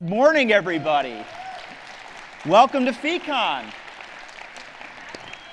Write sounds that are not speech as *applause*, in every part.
Morning, everybody. Welcome to FECON.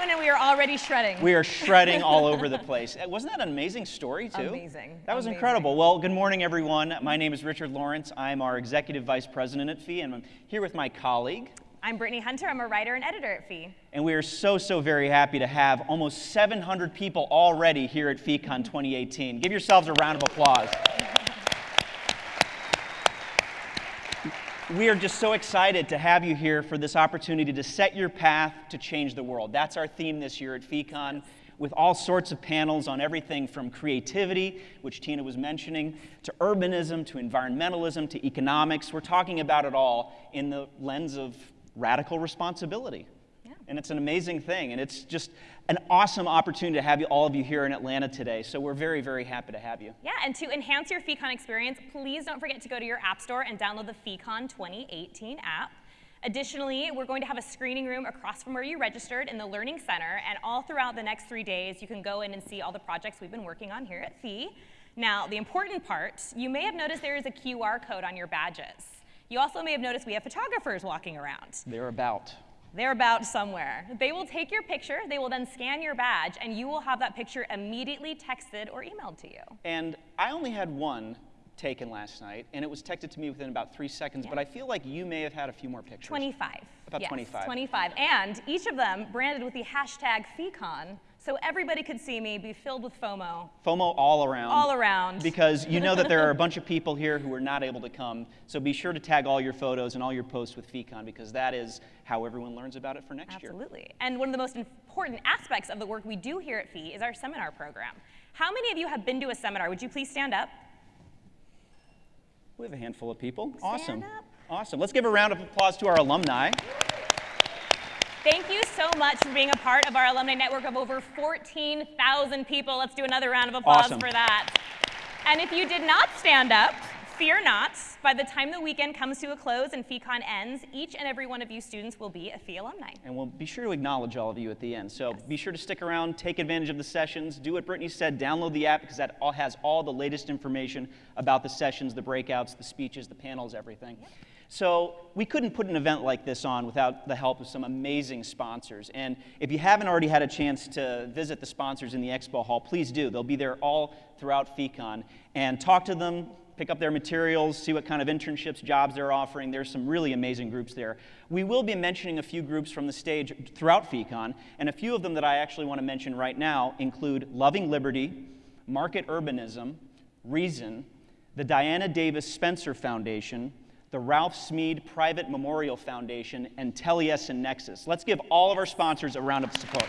And we are already shredding. We are shredding all over the *laughs* place. Uh, Wasn't that an amazing story, too? Amazing. That was Amazing. incredible. Well, good morning, everyone. My name is Richard Lawrence. I'm our Executive Vice President at FEE, and I'm here with my colleague. I'm Brittany Hunter. I'm a writer and editor at Fee. And we are so, so very happy to have almost 700 people already here at FECON 2018. Give yourselves a round of applause. We are just so excited to have you here for this opportunity to set your path to change the world. That's our theme this year at FECON, with all sorts of panels on everything from creativity, which Tina was mentioning, to urbanism, to environmentalism, to economics. We're talking about it all in the lens of radical responsibility. And it's an amazing thing, and it's just an awesome opportunity to have you, all of you here in Atlanta today. So we're very, very happy to have you. Yeah, and to enhance your FeeCon experience, please don't forget to go to your app store and download the FeeCon 2018 app. Additionally, we're going to have a screening room across from where you registered in the Learning Center, and all throughout the next three days, you can go in and see all the projects we've been working on here at Fee. Now, the important part, you may have noticed there is a QR code on your badges. You also may have noticed we have photographers walking around. They're about. They're about somewhere. They will take your picture, they will then scan your badge, and you will have that picture immediately texted or emailed to you. And I only had one taken last night, and it was texted to me within about three seconds, but I feel like you may have had a few more pictures. 25. About yes, 25. 25. And each of them branded with the hashtag FeeCon, so everybody could see me, be filled with FOMO FOMO all around. all around. Because you know that there are a *laughs* bunch of people here who are not able to come, so be sure to tag all your photos and all your posts with FECON because that is how everyone learns about it for next year. Absolutely. And one of the most important aspects of the work we do here at Fee is our seminar program. How many of you have been to a seminar? Would you please stand up? We have a handful of people. awesome. up. Awesome. Let's give a round of applause to our alumni. Thank you so much for being a part of our alumni network of over 14,000 people. Let's do another round of applause Awesome. for that. And if you did not stand up, fear not. By the time the weekend comes to a close and FeeCon ends, each and every one of you students will be a Fee alumni. And we'll be sure to acknowledge all of you at the end. So be sure to stick around, take advantage of the sessions, do what Brittany said, download the app because that all has all the latest information about the sessions, the breakouts, the speeches, the panels, everything. So we couldn't put an event like this on without the help of some amazing sponsors. And if you haven't already had a chance to visit the sponsors in the expo hall, please do. They'll be there all throughout FECON. And talk to them, pick up their materials, see what kind of internships, jobs they're offering. There's some really amazing groups there. We will be mentioning a few groups from the stage throughout FECON, and a few of them that I actually want to mention right now include Loving Liberty, Market Urbanism, Reason, the Diana Davis Spencer Foundation, the Ralph Smeed Private Memorial Foundation, and Telias and Nexus. Let's give all of our sponsors a round of support.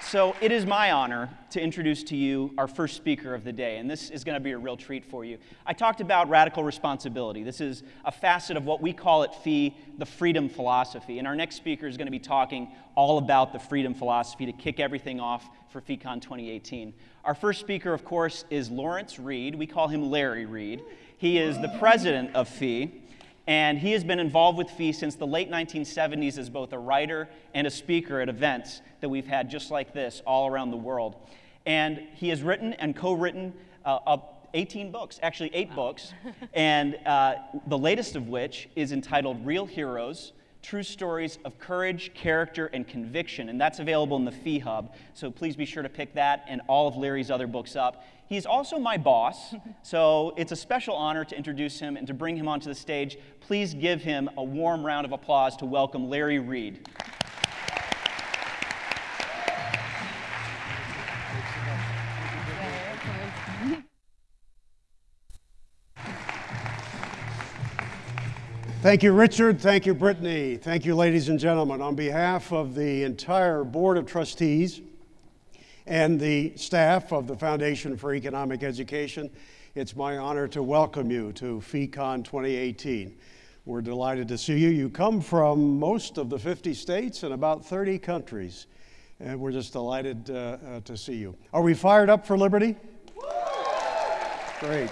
So it is my honor to introduce to you our first speaker of the day, and this is going to be a real treat for you. I talked about radical responsibility. This is a facet of what we call at FEE the freedom philosophy, and our next speaker is going to be talking all about the freedom philosophy to kick everything off for FECON 2018. Our first speaker, of course, is Lawrence Reed. We call him Larry Reed. He is the president of FEE. And he has been involved with FEE since the late 1970s as both a writer and a speaker at events that we've had just like this all around the world. And he has written and co written uh, 18 books, actually, eight books, and uh, the latest of which is entitled Real Heroes True Stories of Courage, Character, and Conviction. And that's available in the FEE Hub. So please be sure to pick that and all of Larry's other books up. He's also my boss, *laughs* so it's a special honor to introduce him and to bring him onto the stage. Please give him a warm round of applause to welcome Larry Reed. Thank you, Richard. Thank you, Brittany. Thank you, ladies and gentlemen. On behalf of the entire Board of Trustees and the staff of the Foundation for Economic Education, it's my honor to welcome you to FECON 2018. We're delighted to see you. You come from most of the 50 states and about 30 countries, and we're just delighted uh, uh, to see you. Are we fired up for liberty? Great.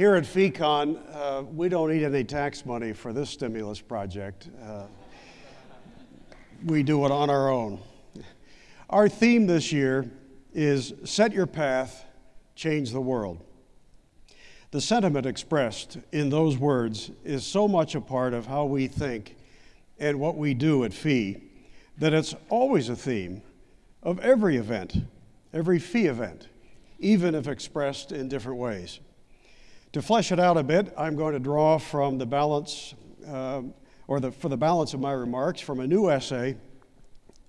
Here at FECON, uh, we don't need any tax money for this stimulus project. Uh, we do it on our own. Our theme this year is Set Your Path, Change the World. The sentiment expressed in those words is so much a part of how we think and what we do at FEE that it's always a theme of every event, every FEE event, even if expressed in different ways. To flesh it out a bit, I'm going to draw from the balance, uh, or the, for the balance of my remarks, from a new essay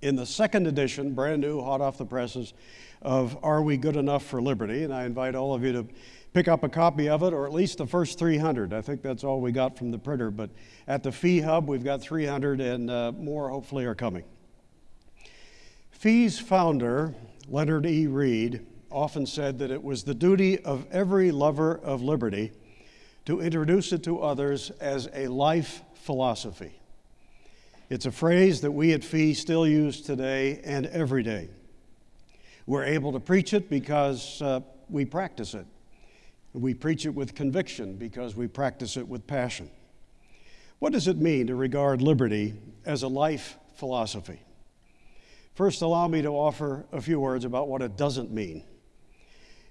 in the second edition, brand new, hot off the presses, of Are We Good Enough for Liberty? And I invite all of you to pick up a copy of it, or at least the first 300. I think that's all we got from the printer, but at the Fee Hub, we've got 300, and uh, more hopefully are coming. Fee's founder, Leonard E. Read, often said that it was the duty of every lover of liberty to introduce it to others as a life philosophy. It's a phrase that we at Fee still use today and every day. We're able to preach it because uh, we practice it. We preach it with conviction because we practice it with passion. What does it mean to regard liberty as a life philosophy? First, allow me to offer a few words about what it doesn't mean.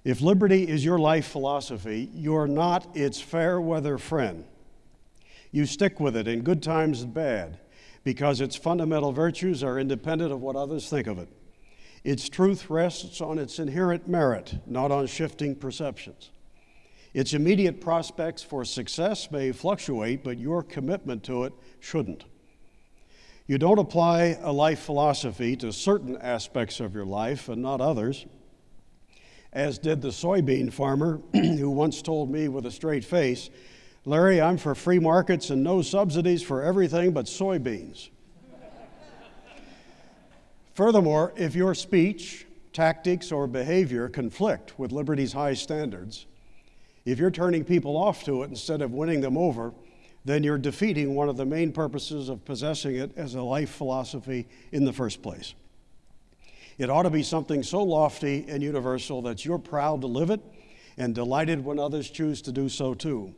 If liberty is your life philosophy, you're not its fair weather friend. You stick with it in good times and bad because its fundamental virtues are independent of what others think of it. Its truth rests on its inherent merit, not on shifting perceptions. Its immediate prospects for success may fluctuate, but your commitment to it shouldn't. You don't apply a life philosophy to certain aspects of your life and not others, as did the soybean farmer *clears throat* who once told me with a straight face Larry, I'm for free markets and no subsidies for everything but soybeans. Furthermore, if your speech, tactics, or behavior conflict with liberty's high standards, if you're turning people off to it instead of winning them over, then you're defeating one of the main purposes of possessing it as a life philosophy in the first place. It ought to be something so lofty and universal that you're proud to live it and delighted when others choose to do so too.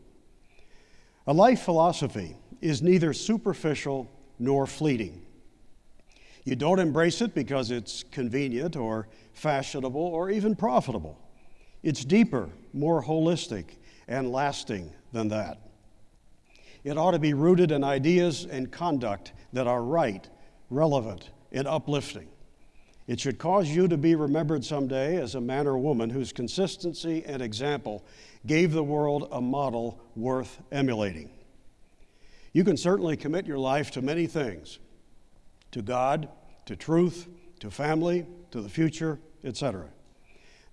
A life philosophy is neither superficial nor fleeting. You don't embrace it because it's convenient or fashionable or even profitable. It's deeper, more holistic, and lasting than that. It ought to be rooted in ideas and conduct that are right, relevant, and uplifting. It should cause you to be remembered someday as a man or woman whose consistency and example gave the world a model worth emulating. You can certainly commit your life to many things to God, to truth, to family, to the future, etc.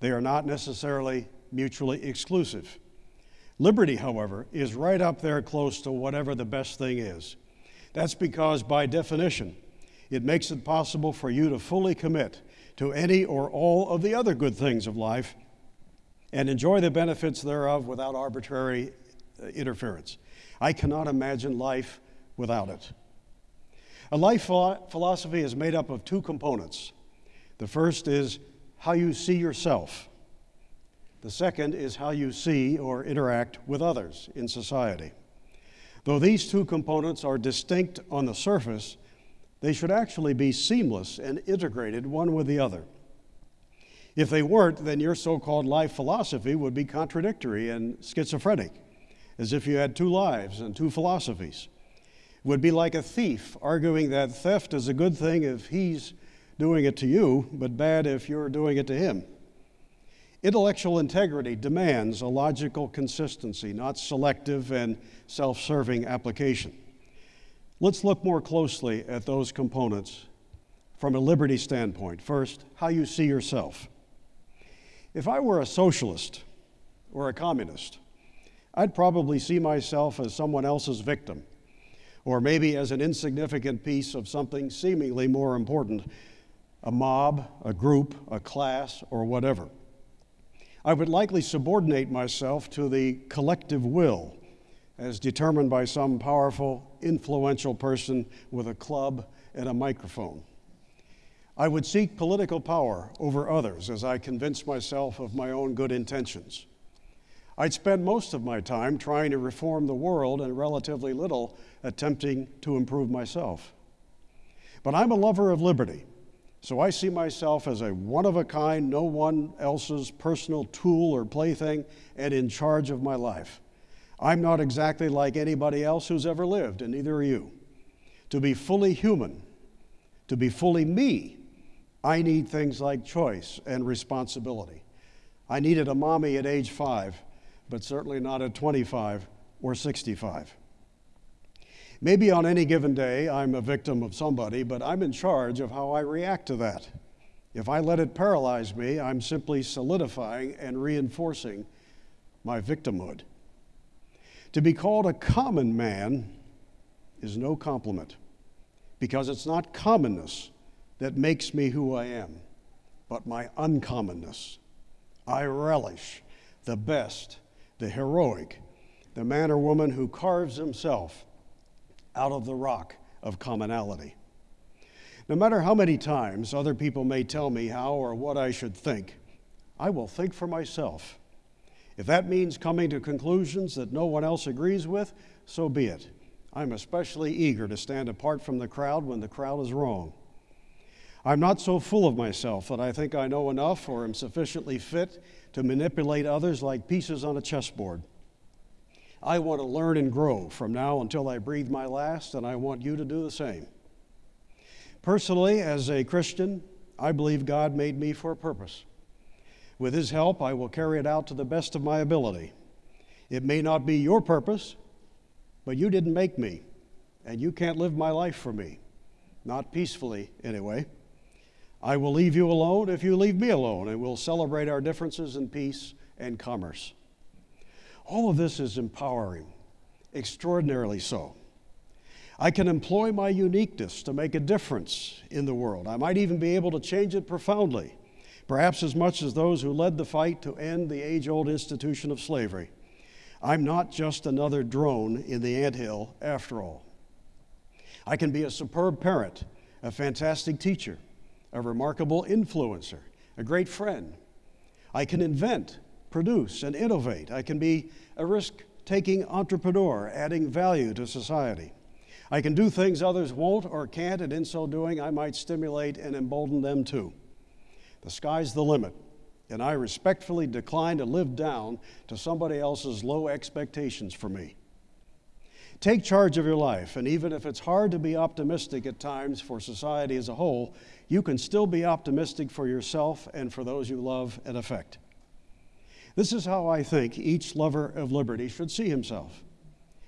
They are not necessarily mutually exclusive. Liberty, however, is right up there close to whatever the best thing is. That's because, by definition, it makes it possible for you to fully commit to any or all of the other good things of life and enjoy the benefits thereof without arbitrary uh, interference. I cannot imagine life without it. A life philosophy is made up of two components. The first is how you see yourself. The second is how you see or interact with others in society. Though these two components are distinct on the surface, they should actually be seamless and integrated one with the other. If they weren't, then your so called life philosophy would be contradictory and schizophrenic, as if you had two lives and two philosophies. It would be like a thief arguing that theft is a good thing if he's doing it to you, but bad if you're doing it to him. Intellectual integrity demands a logical consistency, not selective and self serving application. Let's look more closely at those components from a liberty standpoint. First, how you see yourself. If I were a socialist or a communist, I'd probably see myself as someone else's victim, or maybe as an insignificant piece of something seemingly more important a mob, a group, a class, or whatever. I would likely subordinate myself to the collective will as determined by some powerful, influential person with a club and a microphone. I would seek political power over others as I convinced myself of my own good intentions. I'd spend most of my time trying to reform the world and relatively little attempting to improve myself. But I'm a lover of liberty, So I see myself as a one of a kind, no one else's personal tool or plaything, and in charge of my life. I'm not exactly like anybody else who's ever lived, and neither are you. To be fully human, to be fully me, I need things like choice and responsibility. I needed a mommy at age five, but certainly not at 25 or 65. Maybe on any given day I'm a victim of somebody, but I'm in charge of how I react to that. If I let it paralyze me, I'm simply solidifying and reinforcing my victimhood. To be called a common man is no compliment because it's not commonness that makes me who I am, but my uncommonness. I relish the best, the heroic, the man or woman who carves himself out of the rock of commonality. No matter how many times other people may tell me how or what I should think, I will think for myself. If that means coming to conclusions that no one else agrees with, so be it. I'm especially eager to stand apart from the crowd when the crowd is wrong. I'm not so full of myself that I think I know enough or am sufficiently fit to manipulate others like pieces on a chessboard. I want to learn and grow from now until I breathe my last, and I want you to do the same. Personally, as a Christian, I believe God made me for a purpose. With His help, I will carry it out to the best of my ability. It may not be your purpose, but you didn't make me, and you can't live my life for me. Not peacefully, anyway. I will leave you alone if you leave me alone, and we'll celebrate our differences in peace and commerce. All of this is empowering, extraordinarily so. I can employ my uniqueness to make a difference in the world. I might even be able to change it profoundly, perhaps as much as those who led the fight to end the age old institution of slavery. I'm not just another drone in the anthill after all. I can be a superb parent, a fantastic teacher, a remarkable influencer, a great friend. I can invent, produce, and innovate. I can be a risk taking entrepreneur, adding value to society. I can do things others won't or can't, and in so doing, I might stimulate and embolden them too. The sky's the limit, and I respectfully decline to live down to somebody else's low expectations for me. Take charge of your life, and even if it's hard to be optimistic at times for society as a whole, you can still be optimistic for yourself and for those you love and affect. This is how I think each lover of liberty should see himself.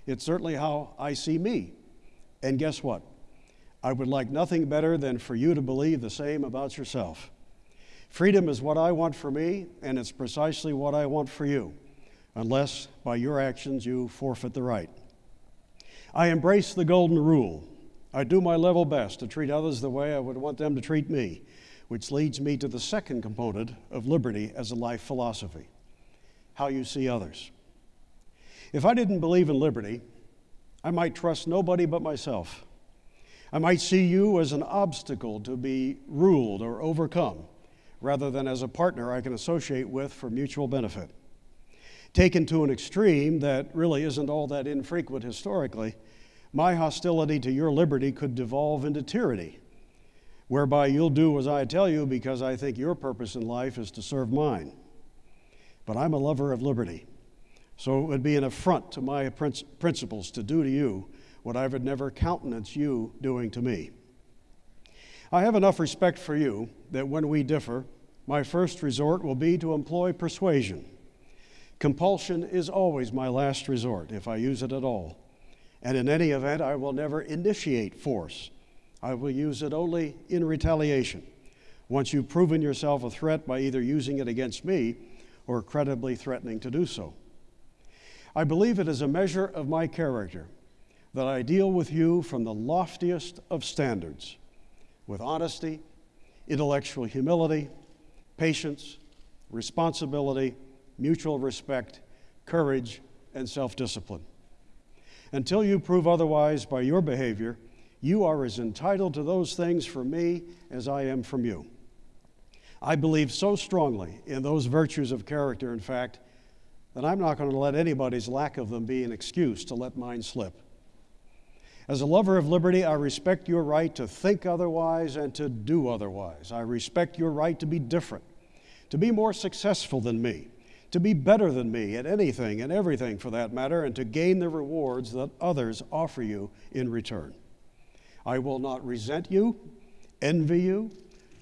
It's certainly how I see me. And guess what? I would like nothing better than for you to believe the same about yourself. Freedom is what I want for me, and it's precisely what I want for you, unless by your actions you forfeit the right. I embrace the golden rule. I do my level best to treat others the way I would want them to treat me, which leads me to the second component of liberty as a life philosophy how you see others. If I didn't believe in liberty, I might trust nobody but myself. I might see you as an obstacle to be ruled or overcome, rather than as a partner I can associate with for mutual benefit taken to an extreme that really isn't all that infrequent historically, my hostility to your liberty could devolve into tyranny, whereby you'll do as I tell you because I think your purpose in life is to serve mine. But I'm a lover of liberty, so it would be an affront to my principles to do to you what I would never countenance you doing to me. I have enough respect for you that when we differ, my first resort will be to employ persuasion Compulsion is always my last resort, if I use it at all. And in any event, I will never initiate force. I will use it only in retaliation, once you've proven yourself a threat by either using it against me or credibly threatening to do so. I believe it is a measure of my character that I deal with you from the loftiest of standards, with honesty, intellectual humility, patience, responsibility, mutual respect, courage, and self discipline. Until you prove otherwise by your behavior, you are as entitled to those things from me as I am from you. I believe so strongly in those virtues of character, in fact, that I'm not going to let anybody's lack of them be an excuse to let mine slip. As a lover of liberty, I respect your right to think otherwise and to do otherwise. I respect your right to be different, to be more successful than me, to be better than me at anything and everything for that matter, and to gain the rewards that others offer you in return. I will not resent you, envy you,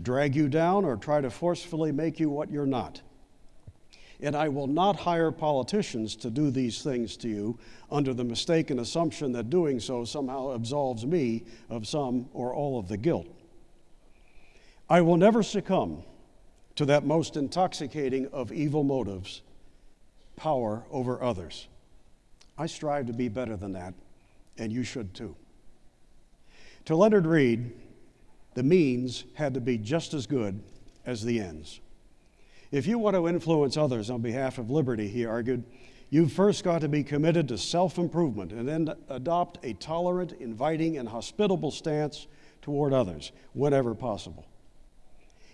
drag you down, or try to forcefully make you what you're not. And I will not hire politicians to do these things to you under the mistaken assumption that doing so somehow absolves me of some or all of the guilt. I will never succumb to that most intoxicating of evil motives power over others. I strive to be better than that, and you should too. To Leonard Read, the means had to be just as good as the ends. If you want to influence others on behalf of liberty, he argued, you've first got to be committed to self improvement and then adopt a tolerant, inviting, and hospitable stance toward others whenever possible.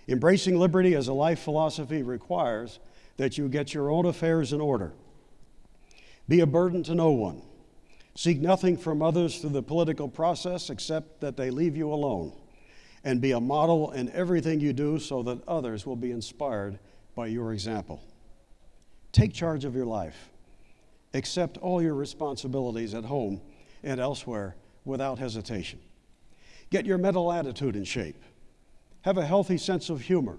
Embracing liberty as a life philosophy requires that you get your own affairs in order. Be a burden to no one. Seek nothing from others through the political process except that they leave you alone. And be a model in everything you do so that others will be inspired by your example. Take charge of your life. Accept all your responsibilities at home and elsewhere without hesitation. Get your mental attitude in shape. Have a healthy sense of humor,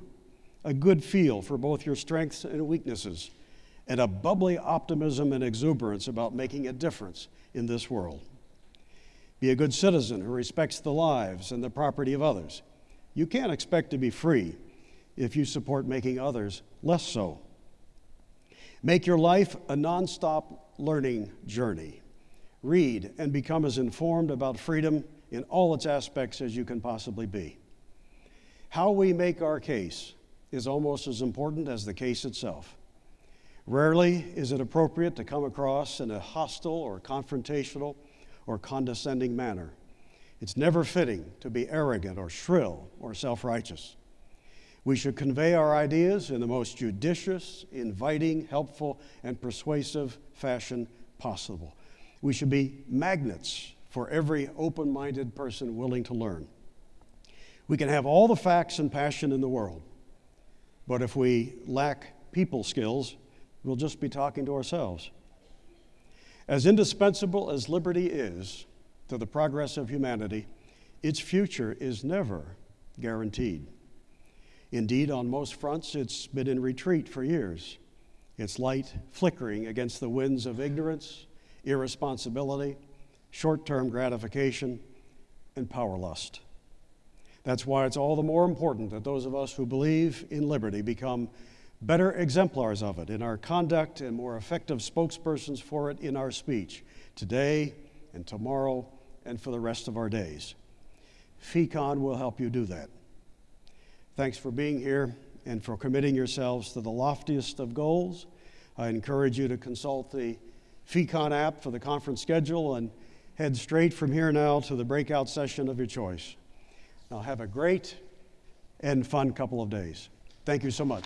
a good feel for both your strengths and weaknesses, and a bubbly optimism and exuberance about making a difference in this world. Be a good citizen who respects the lives and the property of others. You can't expect to be free if you support making others less so. Make your life a nonstop learning journey. Read and become as informed about freedom in all its aspects as you can possibly be. How we make our case is almost as important as the case itself. Rarely is it appropriate to come across in a hostile or confrontational or condescending manner. It's never fitting to be arrogant or shrill or self righteous. We should convey our ideas in the most judicious, inviting, helpful, and persuasive fashion possible. We should be magnets for every open minded person willing to learn. We can have all the facts and passion in the world, but if we lack people skills, we'll just be talking to ourselves. As indispensable as liberty is to the progress of humanity, its future is never guaranteed. Indeed, on most fronts, it's been in retreat for years, its light flickering against the winds of ignorance, irresponsibility, short term gratification, and power lust. That's why it's all the more important that those of us who believe in liberty become better exemplars of it in our conduct and more effective spokespersons for it in our speech today and tomorrow and for the rest of our days. FECON will help you do that. Thanks for being here and for committing yourselves to the loftiest of goals. I encourage you to consult the FECON app for the conference schedule and head straight from here now to the breakout session of your choice. Now, have a great and fun couple of days. Thank you so much.